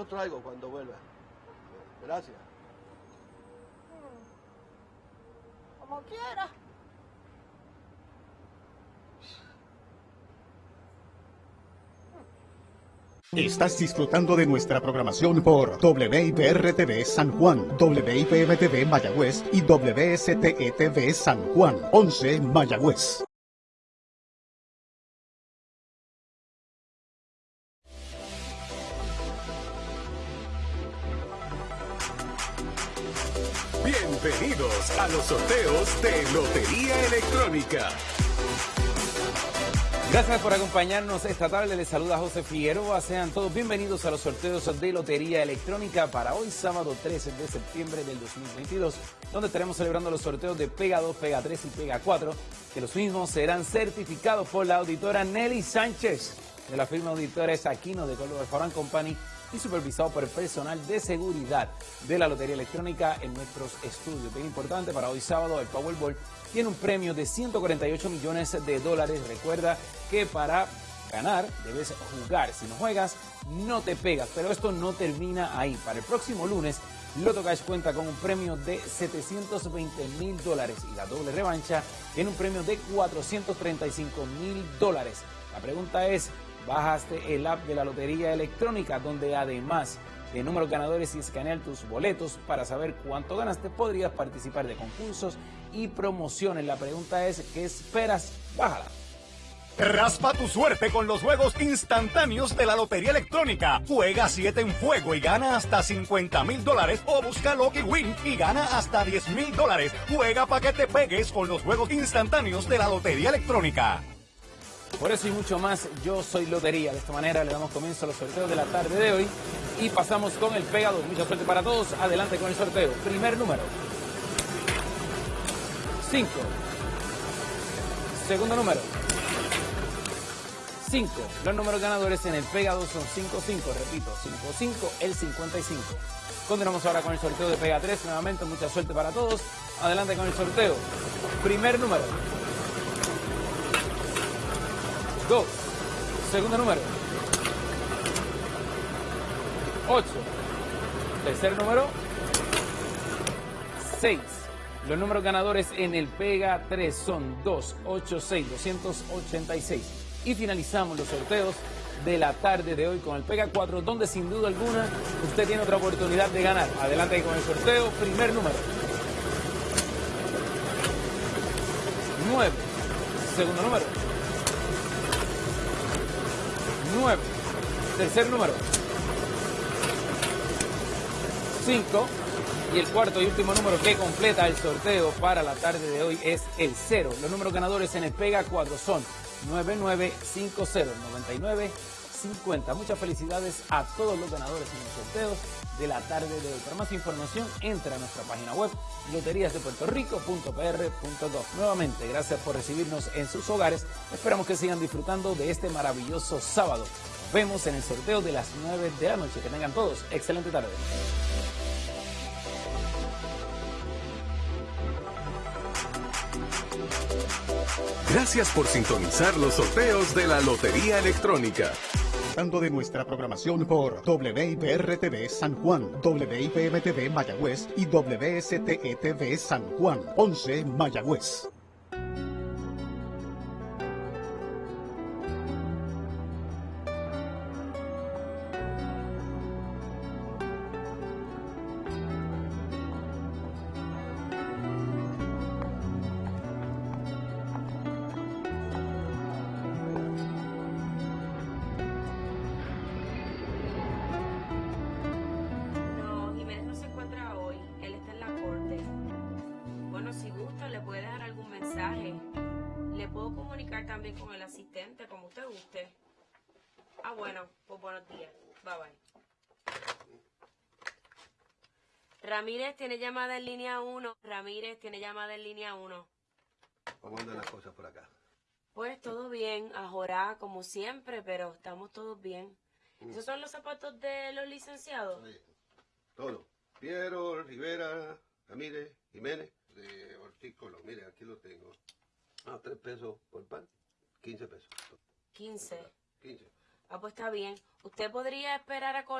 lo traigo cuando vuelva. Gracias. Como quiera. Estás disfrutando de nuestra programación por WIPR-TV San Juan, WIPM-TV Mayagüez y WSTE-TV San Juan, 11 Mayagüez. Bienvenidos a los sorteos de Lotería Electrónica. Gracias por acompañarnos esta tarde. Les saluda José Figueroa. Sean todos bienvenidos a los sorteos de Lotería Electrónica para hoy, sábado 13 de septiembre del 2022, donde estaremos celebrando los sorteos de Pega 2, Pega 3 y Pega 4, que los mismos serán certificados por la auditora Nelly Sánchez de la firma Auditores Aquino de Color Foran Company y supervisado por el personal de seguridad de la Lotería Electrónica en nuestros estudios. Bien importante para hoy sábado, el Powerball tiene un premio de 148 millones de dólares. Recuerda que para ganar debes jugar. Si no juegas, no te pegas. Pero esto no termina ahí. Para el próximo lunes, Loto Cash cuenta con un premio de 720 mil dólares y la doble revancha tiene un premio de 435 mil dólares. La pregunta es, bajaste el app de la Lotería Electrónica, donde además de números ganadores y escanear tus boletos para saber cuánto ganaste, podrías participar de concursos y promociones. La pregunta es, ¿qué esperas? Bájala. Raspa tu suerte con los juegos instantáneos de la Lotería Electrónica. Juega 7 en fuego y gana hasta 50 mil dólares o busca Lucky Win y gana hasta 10 mil dólares. Juega para que te pegues con los juegos instantáneos de la Lotería Electrónica. Por eso y mucho más, yo soy Lotería. De esta manera le damos comienzo a los sorteos de la tarde de hoy y pasamos con el pegado. Mucha suerte para todos. Adelante con el sorteo. Primer número. 5. Segundo número. 5. Los números ganadores en el pegado son 5-5. Repito, 5-5, el 55. Continuamos ahora con el sorteo de Pega 3. Nuevamente, mucha suerte para todos. Adelante con el sorteo. Primer número. 2. Segundo número. 8. Tercer número. 6. Los números ganadores en el Pega 3 son 2, 8, 6, 286. Y finalizamos los sorteos de la tarde de hoy con el Pega 4, donde sin duda alguna usted tiene otra oportunidad de ganar. Adelante con el sorteo. Primer número. 9. Segundo número. 9. Tercer número. 5. Y el cuarto y último número que completa el sorteo para la tarde de hoy es el 0. Los números ganadores en el Pega 4 son 9950, 9950. Muchas felicidades a todos los ganadores en los sorteos de la tarde de hoy. Para más información, entra a nuestra página web loteriasdepuertorico.pr.gov. Nuevamente, gracias por recibirnos en sus hogares. Esperamos que sigan disfrutando de este maravilloso sábado. Nos vemos en el sorteo de las 9 de la noche. Que tengan todos excelente tarde. Gracias por sintonizar los sorteos de la Lotería Electrónica. Disfrutando de nuestra programación por WIPR-TV San Juan, WIPM-TV Mayagüez y WSTE-TV San Juan, 11 Mayagüez. Le puedo comunicar también con el asistente, como usted guste. Ah, bueno, pues buenos días. Bye bye. Ramírez tiene llamada en línea 1. Ramírez tiene llamada en línea 1. ¿Cómo andan las cosas por acá? Pues todo bien, ajorá como siempre, pero estamos todos bien. ¿Esos son los zapatos de los licenciados? Sí, todo. Piero, Rivera, Ramírez, Jiménez, de Ortiz Colón. Ah, tres pesos por pan, 15 pesos. 15. 15. Ah, pues está bien. ¿Usted podría esperar a